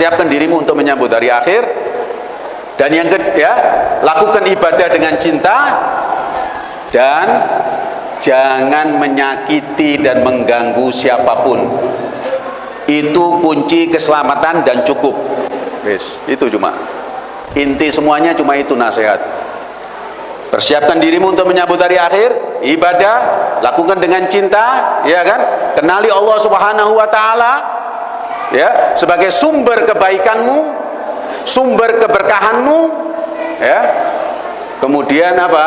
persiapkan dirimu untuk menyambut hari akhir. Dan yang kedua ya lakukan ibadah dengan cinta. Dan jangan menyakiti dan mengganggu siapa pun. Itu kunci keselamatan dan cukup. Yes, itu cuma. Inti semuanya cuma itu nasihat. Persiapkan dirimu untuk menyambut hari akhir. Ibadah lakukan dengan cinta ya kan? Kenali Allah subhanahu wa ta'ala ya sebagai sumber kebaikanmu sumber keberkahanmu ya. Kemudian apa?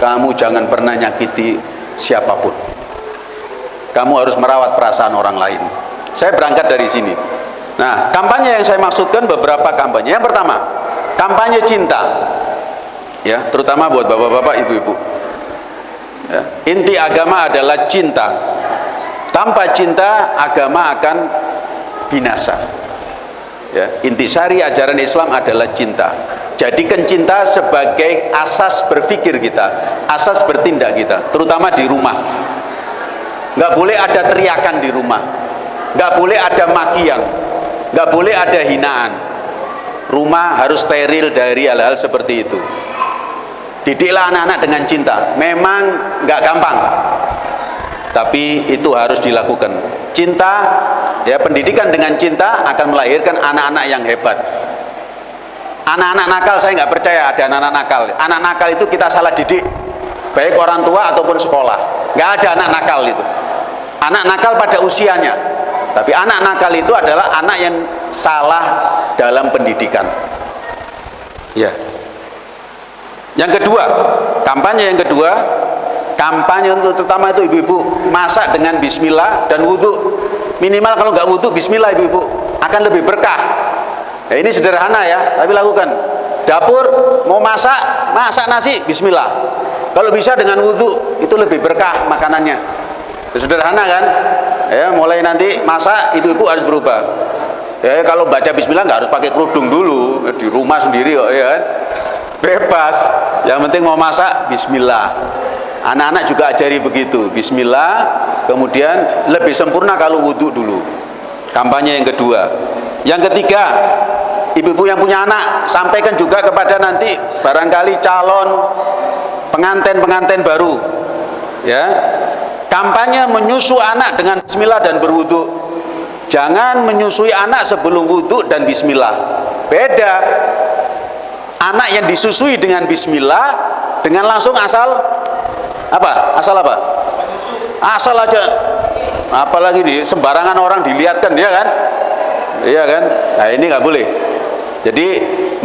Kamu jangan pernah nyakiti siapa pun. Kamu harus merawat perasaan orang lain. Saya berangkat dari sini. Nah kampanye yang saya maksudkan beberapa kampanye. Yang pertama kampanye cinta. Ya terutama buat bapak-bapak ibu-ibu. Ya. inti agama adalah cinta tanpa cinta agama akan binasa. Ya intisari ajaran Islam adalah cinta. Jadikan cinta sebagai asas berpikir kita asas bertindak kita terutama di rumah. Nggak boleh ada teriakan di rumah. Nggak boleh ada makian. Nggak boleh ada hinaan. Rumah harus steril dari hal-hal seperti itu. Didiklah anak-anak dengan cinta. Memang nggak gampang tapi itu harus dilakukan. Cinta ya pendidikan dengan cinta akan melahirkan anak-anak yang hebat. Anak-anak nakal saya nggak percaya ada anak-anak nakal. Anak nakal itu kita salah didik baik orang tua ataupun sekolah. Nggak ada anak nakal itu. Anak nakal pada usianya. Tapi anak nakal itu adalah anak yang salah dalam pendidikan. Ya. Yang kedua, kampanye yang kedua, kampanye untuk terutama itu ibu-ibu masak dengan bismillah dan wudhu. Minimal kalau nggak wudhu bismillah ibu-ibu akan lebih berkah. Ya, ini sederhana ya, tapi lakukan. Dapur mau masak, masak nasi bismillah. Kalau bisa dengan wudhu itu lebih berkah makanannya. Ya, sederhana kan? Ya, mulai nanti masak ibu-ibu harus berubah. Ya, kalau baca bismillah nggak harus pakai kerudung dulu di rumah sendiri kok ya kan bebas yang penting mau masak bismillah anak-anak juga ajari begitu. Bismillah kemudian lebih sempurna kalau wudhu dulu. Kampanye yang kedua. Yang ketiga ibu-ibu yang punya anak sampaikan juga kepada nanti barangkali calon pengantin-pengantin baru. Ya. Kampanye menyusu anak dengan bismillah dan berwudhu. Jangan menyusui anak sebelum wudhu dan bismillah. Beda. Anak yang disusui dengan bismillah dengan langsung asal apa? Asal apa? Asal aja. Apalagi di sembarangan orang dilihatkan dia kan? Iya kan? Nah, ini nggak boleh. Jadi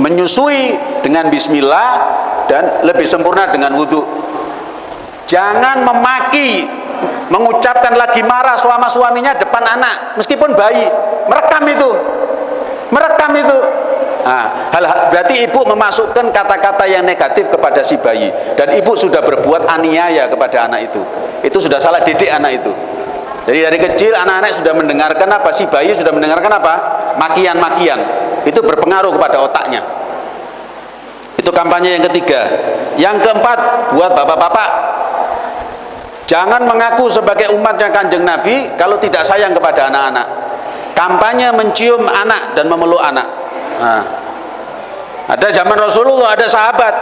menyusui dengan bismillah dan lebih sempurna dengan wudhu. Jangan memaki, mengucapkan lagi marah suami-suaminya depan anak, meskipun bayi. Merekam itu. Merekam itu Nah, berarti ibu memasukkan kata-kata yang negatif kepada si bayi dan ibu sudah berbuat aniaya kepada anak itu. Itu sudah salah didik anak itu. Jadi dari kecil anak-anak sudah mendengarkan apa si bayi sudah mendengarkan apa? Makian-makian. Itu berpengaruh kepada otaknya. Itu kampanye yang ketiga. Yang keempat buat bapak-bapak Jangan mengaku sebagai umatnya kanjeng Nabi kalau tidak sayang kepada anak-anak. Kampanye mencium anak dan memeluk anak Nah, ada zaman Rasulullah, ada sahabat.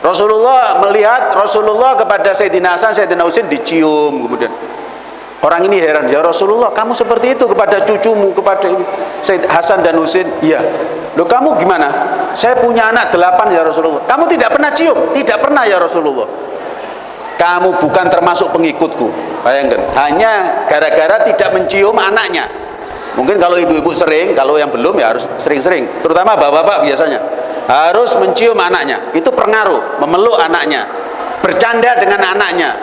Rasulullah melihat Rasulullah kepada Sayyidina Hasan, Sayyidina Husain dicium kemudian. Orang ini heran, ya Rasulullah, kamu seperti itu kepada cucumu, kepada Sayyid Hasan dan Husain? Iya. Loh kamu gimana? Saya punya anak delapan ya Rasulullah. Kamu tidak pernah cium? Tidak pernah ya Rasulullah. Kamu bukan termasuk pengikutku. Bayangkan, hanya gara-gara tidak mencium anaknya Mungkin kalau ibu-ibu sering, kalau yang belum ya harus sering-sering. Terutama bapak-bapak biasanya harus mencium anaknya. Itu pengaruh, memeluk anaknya, bercanda dengan anaknya.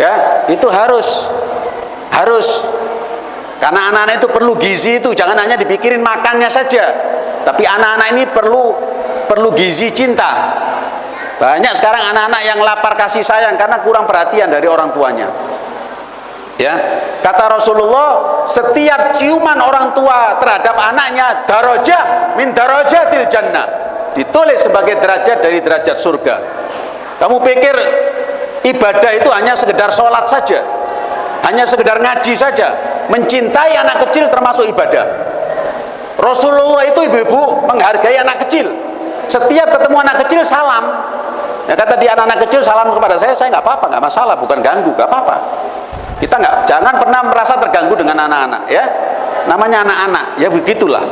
Ya, itu harus harus karena anak-anak itu perlu gizi itu, jangan hanya dipikirin makannya saja. Tapi anak-anak ini perlu perlu gizi cinta. Banyak sekarang anak-anak yang lapar kasih sayang karena kurang perhatian dari orang tuanya ya. Kata Rasulullah setiap ciuman orang tua terhadap anaknya darajah min darajatil jannah. Ditulis sebagai derajat dari derajat surga. Kamu pikir ibadah itu hanya sekedar sholat saja? Hanya sekedar ngaji saja? Mencintai anak kecil termasuk ibadah? Rasulullah itu ibu-ibu menghargai anak kecil. Setiap ketemu anak kecil salam. Ya kata dia anak-anak kecil salam kepada saya. Saya nggak apa-apa nggak masalah bukan ganggu nggak apa-apa kita nggak jangan pernah merasa terganggu dengan anak-anak ya. Namanya anak-anak ya begitulah.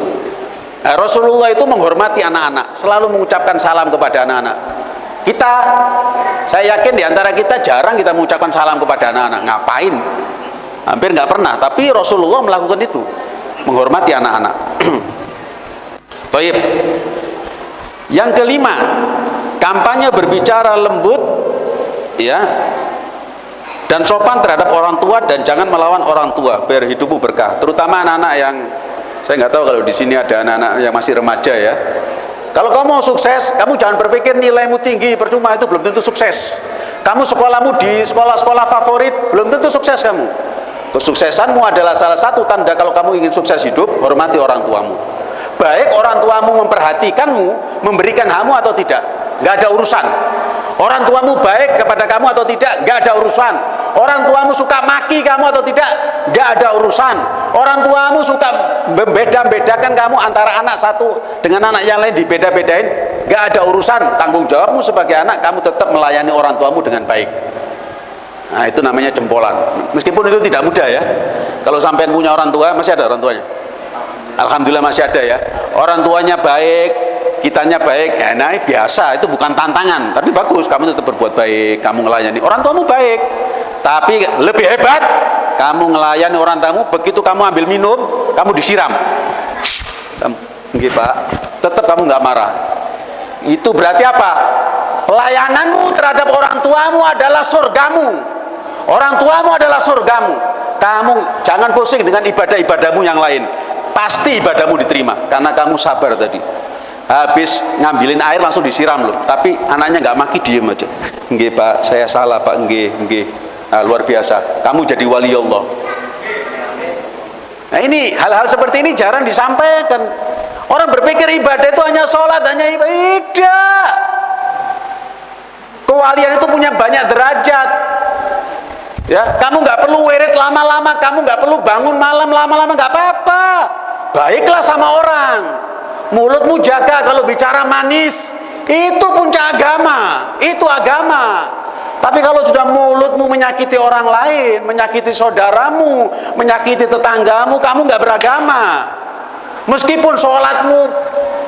Nah, Rasulullah itu menghormati anak-anak selalu mengucapkan salam kepada anak-anak. Kita saya yakin di antara kita jarang kita mengucapkan salam kepada anak-anak. Ngapain? Hampir nggak pernah tapi Rasulullah melakukan itu menghormati anak-anak. Baik. yang kelima kampanye berbicara lembut ya dan sopan terhadap orang tua dan jangan melawan orang tua biar hidupmu berkah. Terutama anak-anak yang saya nggak tahu kalau di sini ada anak-anak yang masih remaja ya. Kalau kamu mau sukses kamu jangan berpikir nilaimu tinggi percuma itu belum tentu sukses. Kamu sekolahmu di sekolah-sekolah favorit belum tentu sukses kamu. Kesuksesanmu adalah salah satu tanda kalau kamu ingin sukses hidup hormati orang tuamu. Baik orang tuamu memperhatikanmu memberikan hamu atau tidak nggak ada urusan orang tuamu baik kepada kamu atau tidak nggak ada urusan. Orang tuamu suka maki kamu atau tidak nggak ada urusan. Orang tuamu suka membeda-bedakan kamu antara anak satu dengan anak yang lain dibeda-bedain nggak ada urusan. Tanggung jawabmu sebagai anak kamu tetap melayani orang tuamu dengan baik. Nah itu namanya jempolan. Meskipun itu tidak mudah ya. Kalau sampai punya orang tua masih ada orang tuanya? Alhamdulillah masih ada ya. Orang tuanya baik kitanya baik. Ya nah biasa. Itu bukan tantangan. Tapi bagus. Kamu tetap berbuat baik. Kamu melayani orang tuamu baik. Tapi lebih hebat kamu melayani orang tamu begitu kamu ambil minum kamu disiram. Enggak pak. Tetap kamu nggak marah. Itu berarti apa? Pelayananmu terhadap orang tuamu adalah surgamu orang tuamu adalah surgamu kamu jangan pusing dengan ibadah-ibadahmu yang lain. Pasti ibadahmu diterima. Karena kamu sabar tadi habis ngambilin air langsung disiram loh. Tapi anaknya nggak maki diem aja. Nggih pak saya salah pak. Nggih nggih. Nah, luar biasa. Kamu jadi wali Allah. Nah ini hal-hal seperti ini jarang disampaikan. Orang berpikir ibadah itu hanya sholat hanya ibadah. Kewalian itu punya banyak derajat. Ya kamu nggak perlu wirid lama-lama kamu nggak perlu bangun malam lama-lama nggak apa-apa baiklah sama orang. Mulutmu jaga kalau bicara manis. Itu puncak agama. Itu agama. Tapi kalau sudah mulutmu menyakiti orang lain menyakiti saudaramu menyakiti tetanggamu kamu nggak beragama. Meskipun sholatmu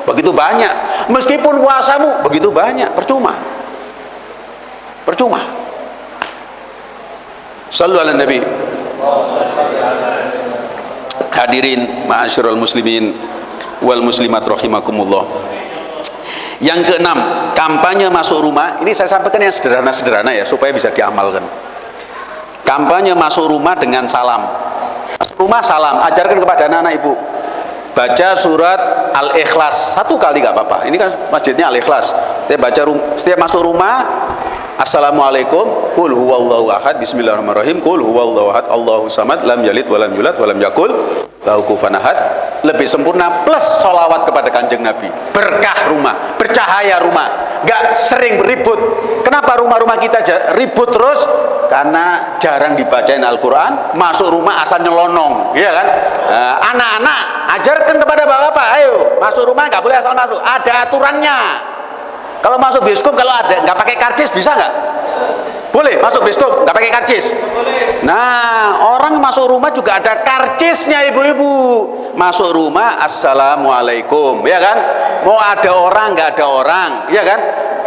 begitu banyak meskipun puasamu begitu banyak percuma. Percuma. Sallu ala Nabi Hadirin ma'asyiral muslimin wal muslimat rahimakumullah. Yang keenam kampanye masuk rumah. Ini saya sampaikan yang sederhana-sederhana ya supaya bisa diamalkan. Kampanye masuk rumah dengan salam. Masuk rumah salam. Ajarkan kepada anak-anak ibu. Baca surat al-ikhlas. Satu kali gak apa-apa. Ini kan masjidnya al-ikhlas. Setiap baca setiap masuk rumah Assalamualaikum. Qul huwallahu ahad. Bismillahirrahmanirrahim. Qul huwallahu ahad. Allahu samad. Lam yalid walam yulad walam yakul Lahu kufan ahad. Lebih sempurna plus solawat kepada kanjeng Nabi. Berkah rumah Bercahaya rumah. Gak sering beribut Kenapa rumah-rumah kita ribut terus? Karena jarang dibacain Al-Quran Masuk rumah asal nyelonong. Iya kan? Eh, anak-anak Ajarkan kepada bapak-bapak. Ayo masuk rumah gak boleh asal masuk. Ada aturannya kalau masuk bioskop kalau ada nggak pakai karcis bisa nggak? Boleh masuk bioskop nggak pakai karcis? Nah orang masuk rumah juga ada karcisnya ibu-ibu. Masuk rumah assalamualaikum ya kan? Mau ada orang nggak ada orang ya kan?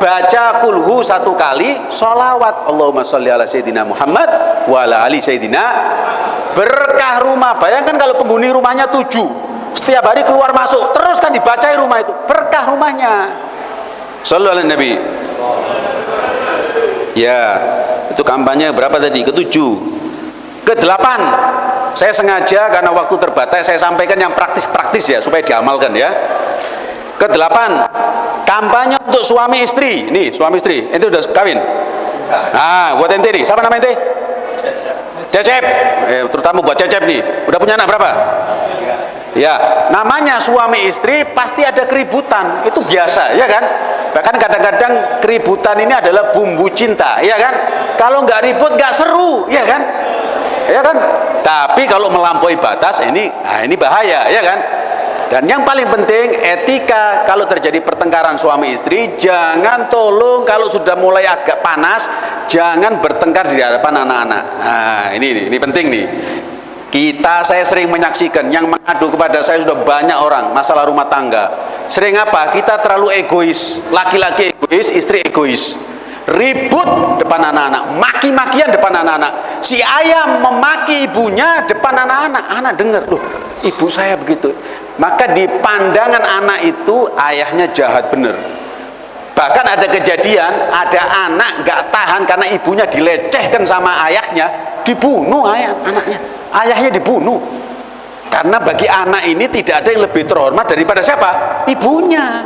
Baca kulhu satu kali, solawat Allahumma sholli ala sayyidina Muhammad wa ala ali sayyidina berkah rumah. Bayangkan kalau penghuni rumahnya tujuh, setiap hari keluar masuk, terus kan dibacai rumah itu berkah rumahnya Sallu ala Nabi. Ya, itu kampanye berapa tadi? Ketujuh. Kedelapan. Saya sengaja karena waktu terbatas saya sampaikan yang praktis-praktis ya supaya diamalkan ya. Kedelapan. Kampanye untuk suami istri. Nih, suami istri. Itu sudah kawin? Ah, buat ente nih. Siapa nama ente? Cecep. Eh, terutama buat Cecep nih. Udah punya anak berapa? Ya, namanya suami istri pasti ada keributan. Itu biasa, ya kan? Bahkan kadang-kadang keributan ini adalah bumbu cinta, ya kan? Kalau nggak ribut nggak seru, ya kan? ya kan tapi kalau melampaui batas ini nah ini bahaya ya kan dan yang paling penting etika kalau terjadi pertengkaran suami istri jangan tolong kalau sudah mulai agak panas jangan bertengkar di hadapan anak-anak nah ini, ini ini penting nih kita saya sering menyaksikan yang mengadu kepada saya sudah banyak orang masalah rumah tangga. Sering apa? Kita terlalu egois. Laki-laki egois istri egois. Ribut depan anak-anak. Maki-makian depan anak-anak. Si ayam memaki ibunya depan anak-anak. Anak dengar loh ibu saya begitu. Maka di pandangan anak itu ayahnya jahat bener bahkan ada kejadian ada anak gak tahan karena ibunya dilecehkan sama ayahnya dibunuh ayah anaknya ayahnya dibunuh. Karena bagi anak ini tidak ada yang lebih terhormat daripada siapa? Ibunya.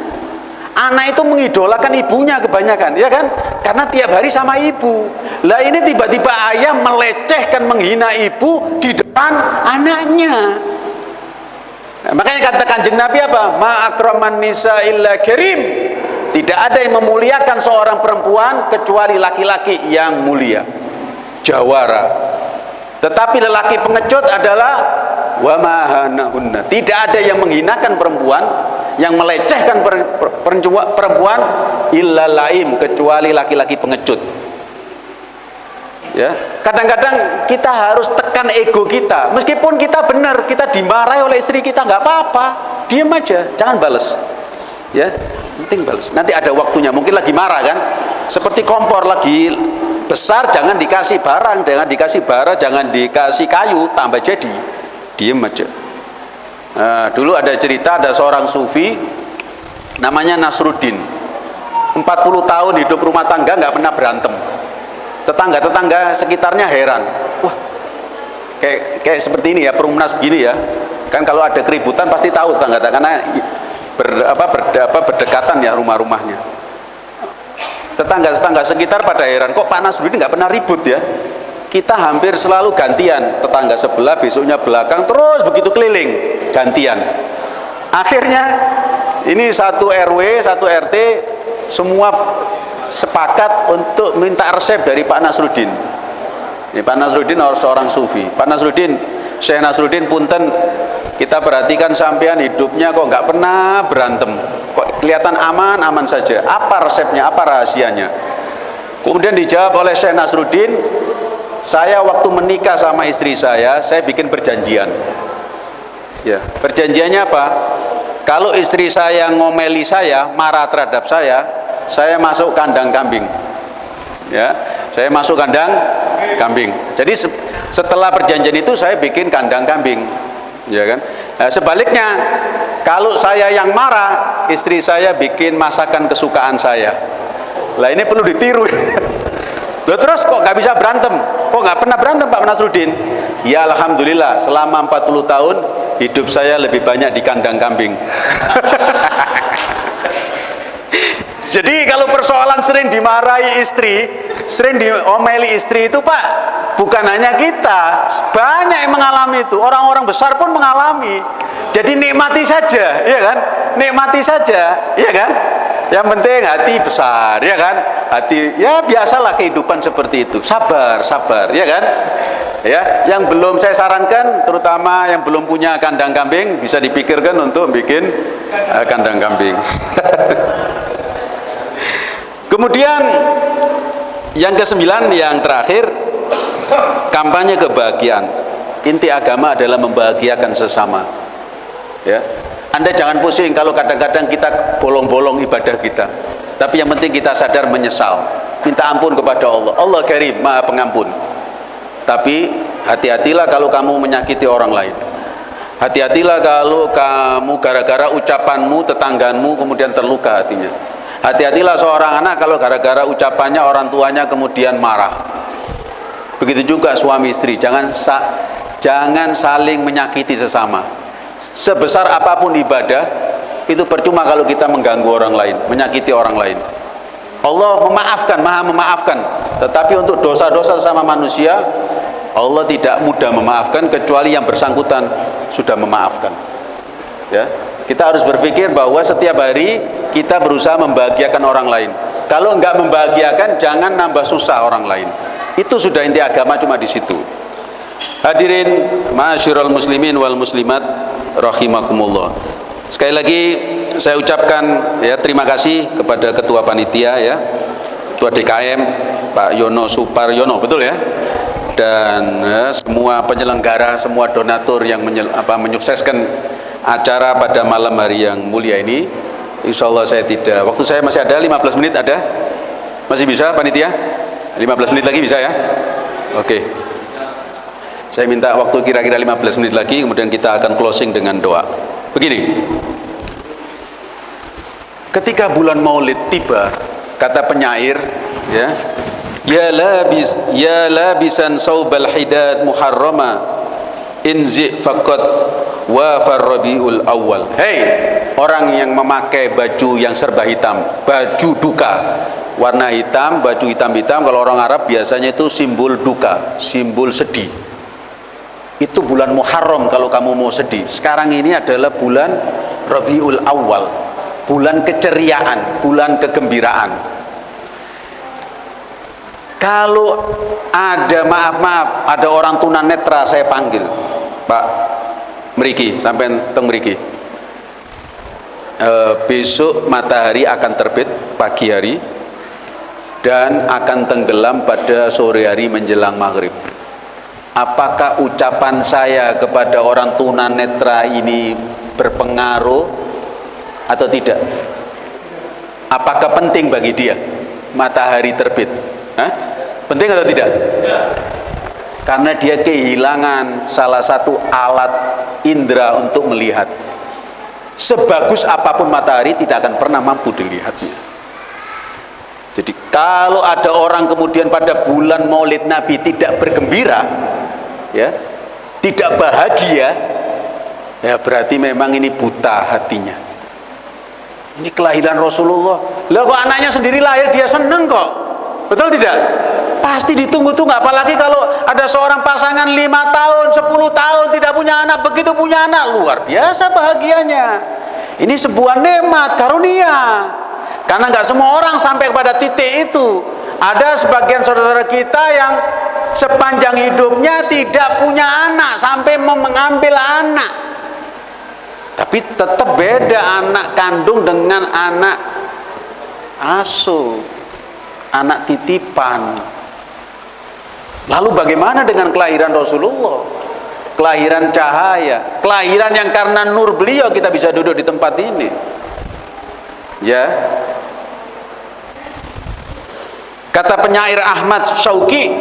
Anak itu mengidolakan ibunya kebanyakan ya kan? Karena tiap hari sama ibu. Lah ini tiba-tiba ayah melecehkan menghina ibu di depan anaknya. Nah, makanya kata kanjeng Nabi apa? Ma'akraman nisa illa kirim tidak ada yang memuliakan seorang perempuan kecuali laki-laki yang mulia. Jawara tetapi lelaki pengecut adalah wa mahanahunna tidak ada yang menghinakan perempuan yang melecehkan perempuan illa laim kecuali laki-laki pengecut. Ya. Kadang-kadang kita harus tekan ego kita. Meskipun kita benar kita dimarahi oleh istri kita nggak apa-apa. Diam aja jangan balas ya penting balas nanti ada waktunya mungkin lagi marah kan. Seperti kompor lagi besar jangan dikasih barang. Jangan dikasih bara jangan dikasih kayu. Tambah jadi diem aja. Nah, dulu ada cerita ada seorang sufi namanya Nasruddin. 40 tahun hidup rumah tangga nggak pernah berantem. Tetangga-tetangga sekitarnya heran. Wah kayak kayak seperti ini ya perumnas begini ya. Kan kalau ada keributan pasti tahu tetangga karena ber, apa, ber, apa, berdekatan ya rumah-rumahnya tetangga-tetangga sekitar pada heran kok Pak Nasruddin nggak pernah ribut ya? Kita hampir selalu gantian tetangga sebelah besoknya belakang terus begitu keliling gantian. Akhirnya ini satu RW satu RT semua sepakat untuk minta resep dari Pak Nasruddin. Ini Pak Nasruddin seorang sufi. Pak Nasruddin Syekh Nasruddin punten kita perhatikan sampean hidupnya kok nggak pernah berantem kok kelihatan aman aman saja apa resepnya apa rahasianya kemudian dijawab oleh Syekh Nasruddin saya waktu menikah sama istri saya saya bikin perjanjian Ya, perjanjiannya apa? Kalau istri saya ngomeli saya, marah terhadap saya, saya masuk kandang kambing. Ya, saya masuk kandang kambing. Jadi setelah perjanjian itu saya bikin kandang kambing. Ya kan? Nah, sebaliknya, kalau saya yang marah, istri saya bikin masakan kesukaan saya. Lah ini perlu ditiru. Loh terus kok nggak bisa berantem? Kok nggak pernah berantem Pak Nasruddin? Ya Alhamdulillah selama 40 tahun hidup saya lebih banyak di kandang kambing jadi kalau persoalan sering dimarahi istri sering diomeli istri itu pak. Bukan hanya kita banyak yang mengalami itu. Orang-orang besar pun mengalami. Jadi nikmati saja ya kan? Nikmati saja ya kan? Yang penting hati besar ya kan? Hati ya biasalah kehidupan seperti itu. Sabar sabar ya kan? Ya yang belum saya sarankan terutama yang belum punya kandang kambing bisa dipikirkan untuk bikin uh, kandang kambing. Kemudian yang kesembilan yang terakhir kampanye kebahagiaan. Inti agama adalah membahagiakan sesama. Ya. Anda jangan pusing kalau kadang-kadang kita bolong-bolong ibadah kita. Tapi yang penting kita sadar menyesal. Minta ampun kepada Allah. Allah karim maha pengampun. Tapi hati-hatilah kalau kamu menyakiti orang lain. Hati-hatilah kalau kamu gara-gara ucapanmu, tetangganmu kemudian terluka hatinya. Hati-hatilah seorang anak kalau gara-gara ucapannya orang tuanya kemudian marah. Begitu juga suami istri, jangan sa jangan saling menyakiti sesama. Sebesar apa pun ibadah, itu percuma kalau kita mengganggu orang lain, menyakiti orang lain. Allah memaafkan, maha memaafkan. Tetapi untuk dosa-dosa sama manusia, Allah tidak mudah memaafkan kecuali yang bersangkutan sudah memaafkan. Ya, kita harus berpikir bahwa setiap hari kita berusaha membahagiakan orang lain. Kalau enggak membahagiakan, jangan nambah susah orang lain. Itu sudah inti agama cuma di situ. Hadirin ma'asyiral muslimin wal muslimat rahimakumullah. Sekali lagi saya ucapkan ya terima kasih kepada ketua panitia ya. Ketua DKM Pak Yono Suparyono, betul ya? Dan ya, semua penyelenggara, semua donatur yang menyel, apa, menyukseskan acara pada malam hari yang mulia ini. Insya Allah saya tidak, waktu saya masih ada 15 menit ada? Masih bisa panitia? 15 menit lagi bisa ya? Oke. Okay. Saya minta waktu kira-kira 15 menit lagi kemudian kita akan closing dengan doa. Begini. Ketika bulan Maulid tiba, kata penyair ya, ya labis ya labisan saubal hidad muharrama inzi faqat wa farrabiul awal. Hei, orang yang memakai baju yang serba hitam, baju duka. Warna hitam, baju hitam-hitam kalau orang Arab biasanya itu simbol duka, simbol sedih. Itu bulan Muharram kalau kamu mau sedih. Sekarang ini adalah bulan Rabiul Awal. Bulan keceriaan bulan kegembiraan. Kalau ada maaf-maaf ada orang tunanetra saya panggil Pak Meriki sampai teng Meriki e, besok matahari akan terbit pagi hari dan akan tenggelam pada sore hari menjelang maghrib. Apakah ucapan saya kepada orang tunanetra ini berpengaruh atau tidak? Apakah penting bagi dia matahari terbit? Hah? penting atau tidak karena dia kehilangan salah satu alat indera untuk melihat. Sebagus apa pun matahari tidak akan pernah mampu dilihatnya. Jadi kalau ada orang kemudian pada bulan maulid nabi tidak bergembira ya tidak bahagia ya berarti memang ini buta hatinya. Ini kelahiran Rasulullah. Lah kok anaknya sendiri lahir dia seneng kok. Betul tidak pasti ditunggu-tunggu apalagi kalau ada seorang pasangan lima tahun 10 tahun tidak punya anak. Begitu punya anak luar biasa bahagianya. Ini sebuah nikmat karunia. Karena nggak semua orang sampai pada titik itu. Ada sebagian saudara kita yang sepanjang hidupnya tidak punya anak sampai mengambil anak. Tapi tetap beda anak kandung dengan anak asuh anak titipan lalu bagaimana dengan kelahiran Rasulullah? Kelahiran cahaya kelahiran yang karena nur beliau kita bisa duduk di tempat ini. Ya. Kata penyair Ahmad Syauqi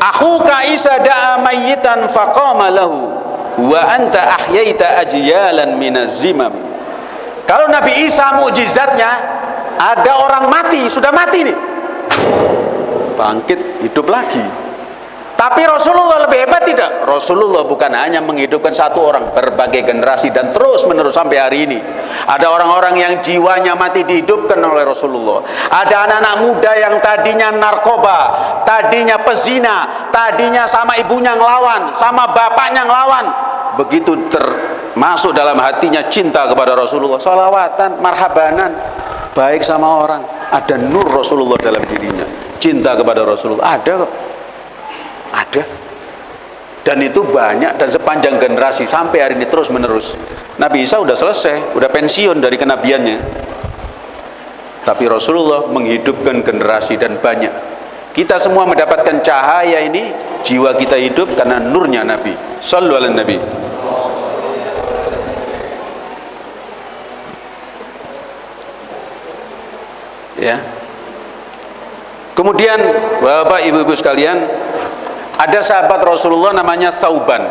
akhuka isa da'a mayyitan faqama lahu wa anta ahyaita ajyalan minaz zimam. Kalau Nabi Isa mukjizatnya ada orang mati sudah mati nih. Bangkit hidup lagi tapi Rasulullah lebih hebat tidak? Rasulullah bukan hanya menghidupkan satu orang, berbagai generasi dan terus menerus sampai hari ini. Ada orang-orang yang jiwanya mati dihidupkan oleh Rasulullah. Ada anak-anak muda yang tadinya narkoba, tadinya pezina, tadinya sama ibunya ngelawan, sama bapaknya ngelawan. Begitu termasuk dalam hatinya cinta kepada Rasulullah, salawatan, marhabanan, baik sama orang. Ada nur Rasulullah dalam dirinya, cinta kepada Rasulullah. Ada kok ada. Dan itu banyak dan sepanjang generasi sampai hari ini terus menerus. Nabi Isa sudah selesai, sudah pensiun dari kenabiannya. Tapi Rasulullah menghidupkan generasi dan banyak. Kita semua mendapatkan cahaya ini, jiwa kita hidup karena nurnya Nabi. Sallu ala Nabi. Ya. Kemudian Bapak Ibu-ibu sekalian, ada sahabat Rasulullah namanya Sauban.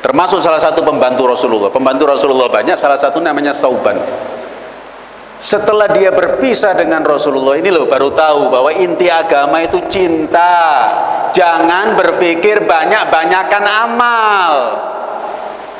Termasuk salah satu pembantu Rasulullah. Pembantu Rasulullah banyak, salah satu namanya Sauban. Setelah dia berpisah dengan Rasulullah ini loh baru tahu bahwa inti agama itu cinta. Jangan berpikir banyak-banyakan amal.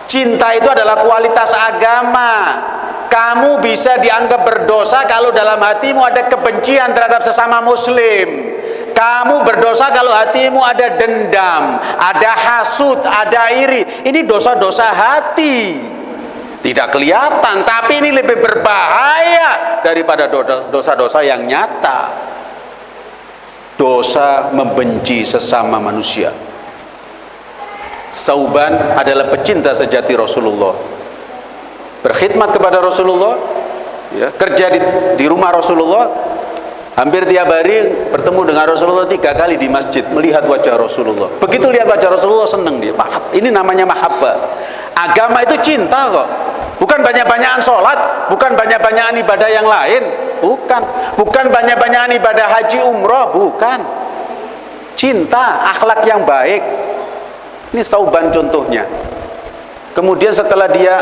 Cinta itu adalah kualitas agama. Kamu bisa dianggap berdosa kalau dalam hatimu ada kebencian terhadap sesama muslim. Kamu berdosa kalau hatimu ada dendam, ada hasut, ada iri. Ini dosa-dosa hati. Tidak kelihatan, tapi ini lebih berbahaya daripada dosa-dosa yang nyata. Dosa membenci sesama manusia. Sauban adalah pecinta sejati Rasulullah berkhidmat kepada Rasulullah ya, kerja di, di rumah Rasulullah hampir tiap hari bertemu dengan Rasulullah tiga kali di masjid melihat wajah Rasulullah. Begitu lihat wajah Rasulullah senang dia. Ini namanya mahabbah. Agama itu cinta kok. Bukan banyak-banyakan sholat bukan banyak-banyakan ibadah yang lain. Bukan. Bukan banyak-banyakan ibadah haji umroh bukan. Cinta akhlak yang baik. Ini sauban contohnya. Kemudian setelah dia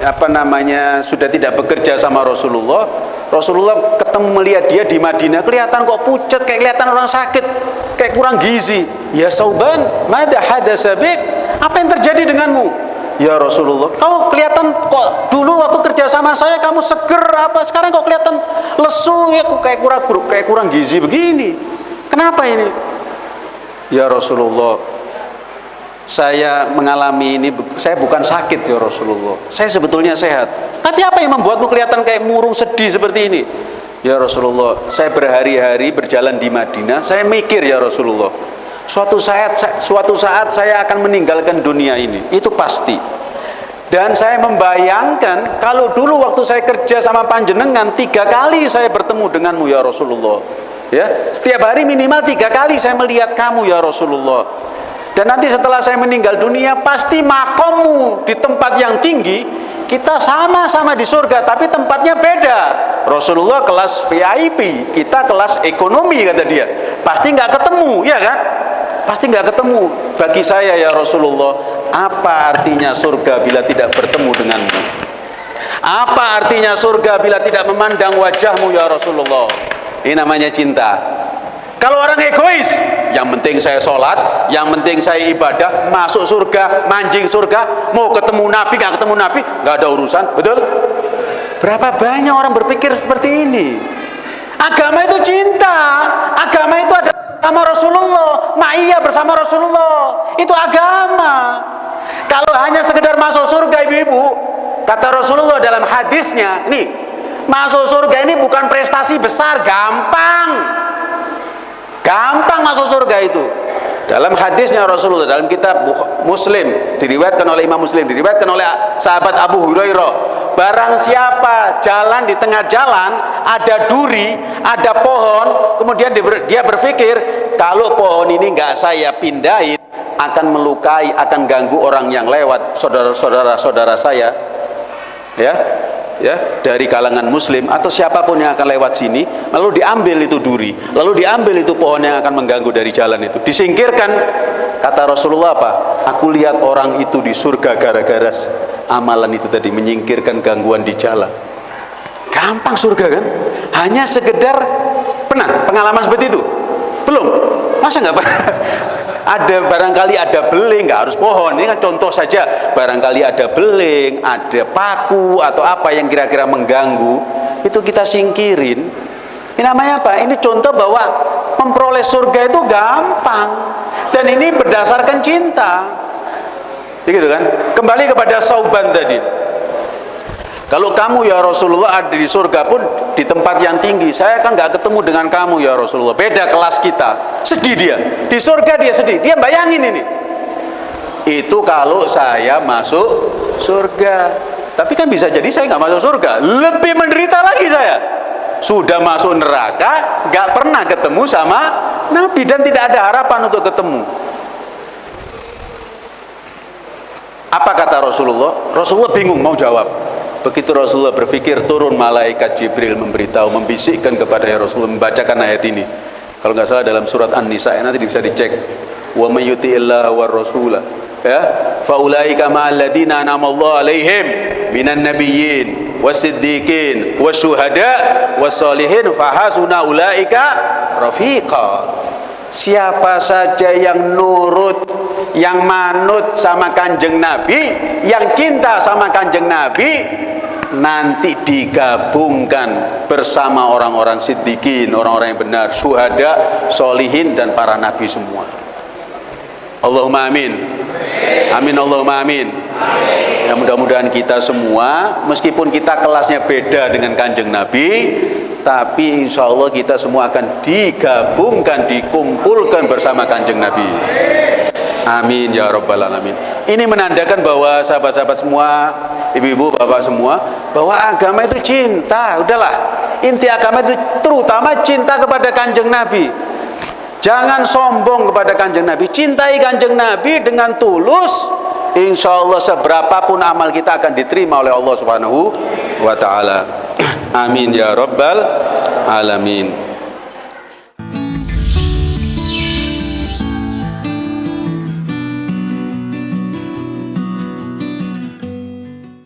apa namanya sudah tidak bekerja sama Rasulullah Rasulullah ketemu melihat dia di Madinah kelihatan kok pucat kayak kelihatan orang sakit kayak kurang gizi. Ya sauban mada hadasabik apa yang terjadi denganmu? Ya Rasulullah. Kamu kelihatan kok dulu waktu kerja sama saya kamu seger apa sekarang kok kelihatan lesu ya kok kayak kurang kayak kurang gizi begini? Kenapa ini? Ya Rasulullah saya mengalami ini saya bukan sakit ya Rasulullah. Saya sebetulnya sehat. Tapi apa yang membuatmu kelihatan kayak murung sedih seperti ini? Ya Rasulullah saya berhari-hari berjalan di Madinah saya mikir ya Rasulullah suatu saat suatu saat saya akan meninggalkan dunia ini. Itu pasti. Dan saya membayangkan kalau dulu waktu saya kerja sama panjenengan tiga kali saya bertemu denganmu ya Rasulullah. Ya setiap hari minimal tiga kali saya melihat kamu ya Rasulullah dan nanti setelah saya meninggal dunia pasti makommu di tempat yang tinggi kita sama-sama di surga tapi tempatnya beda. Rasulullah kelas VIP kita kelas ekonomi kata dia. Pasti nggak ketemu ya kan? Pasti nggak ketemu. Bagi saya ya Rasulullah apa artinya surga bila tidak bertemu denganmu? Apa artinya surga bila tidak memandang wajahmu ya Rasulullah? Ini namanya cinta. Kalau orang egois, yang penting saya sholat, yang penting saya ibadah, masuk surga, manjing surga, mau ketemu Nabi, gak ketemu Nabi, gak ada urusan, betul? Berapa banyak orang berpikir seperti ini? Agama itu cinta, agama itu ada bersama Rasulullah, ma'iyah bersama Rasulullah, itu agama. Kalau hanya sekedar masuk surga ibu-ibu, kata Rasulullah dalam hadisnya, nih, masuk surga ini bukan prestasi besar, gampang gampang masuk surga itu. Dalam hadisnya Rasulullah dalam kitab Muslim diriwayatkan oleh Imam Muslim diriwayatkan oleh sahabat Abu Hurairah barang siapa jalan di tengah jalan ada duri ada pohon kemudian dia berpikir kalau pohon ini nggak saya pindahin akan melukai akan ganggu orang yang lewat saudara-saudara saudara saya. Ya ya dari kalangan muslim atau siapa pun yang akan lewat sini lalu diambil itu duri lalu diambil itu pohon yang akan mengganggu dari jalan itu. Disingkirkan kata Rasulullah apa? Aku lihat orang itu di surga gara-gara amalan itu tadi menyingkirkan gangguan di jalan. Gampang surga kan? Hanya sekedar pernah pengalaman seperti itu? Belum. Masa nggak pernah ada barangkali ada beling nggak harus pohon. Ini kan contoh saja. Barangkali ada beling ada paku atau apa yang kira-kira mengganggu itu kita singkirin. Ini namanya apa? Ini contoh bahwa memperoleh surga itu gampang. Dan ini berdasarkan cinta. Gitu kan? Kembali kepada sauban tadi kalau kamu ya Rasulullah ada di surga pun di tempat yang tinggi, saya kan nggak ketemu dengan kamu ya Rasulullah. Beda kelas kita. Sedih dia. Di surga dia sedih. Dia bayangin ini. Itu kalau saya masuk surga. Tapi kan bisa jadi saya nggak masuk surga. Lebih menderita lagi saya. Sudah masuk neraka, nggak pernah ketemu sama Nabi dan tidak ada harapan untuk ketemu. Apa kata Rasulullah? Rasulullah bingung mau jawab. Begitu Rasulullah berpikir turun malaikat Jibril memberitahu, membisikkan kepada ya Rasulullah membacakan ayat ini. Kalau nggak salah dalam surat An-Nisa nanti bisa dicek. Wa may yuti'illah war rasula ya faulaika ma'al ladina anamallahu alaihim minan nabiyyin wasiddiqin wasyuhada wassalihin fahasuna ulaika rafiqa siapa saja yang nurut yang manut sama kanjeng Nabi yang cinta sama kanjeng Nabi nanti digabungkan bersama orang-orang siddiqin, orang-orang yang benar, syuhada, solihin dan para nabi semua. Allahumma amin. Amin Allahumma amin. Ya mudah-mudahan kita semua meskipun kita kelasnya beda dengan kanjeng Nabi tapi insya Allah kita semua akan digabungkan, dikumpulkan bersama kanjeng Nabi. Amin ya rabbal alamin. Ini menandakan bahwa sahabat-sahabat semua, ibu-ibu, bapak semua, bahwa agama itu cinta. Udahlah, inti agama itu terutama cinta kepada kanjeng Nabi. Jangan sombong kepada kanjeng Nabi. Cintai kanjeng Nabi dengan tulus. Insya Allah seberapapun amal kita akan diterima oleh Allah Subhanahu wa Ta'ala. Amin ya rabbal alamin.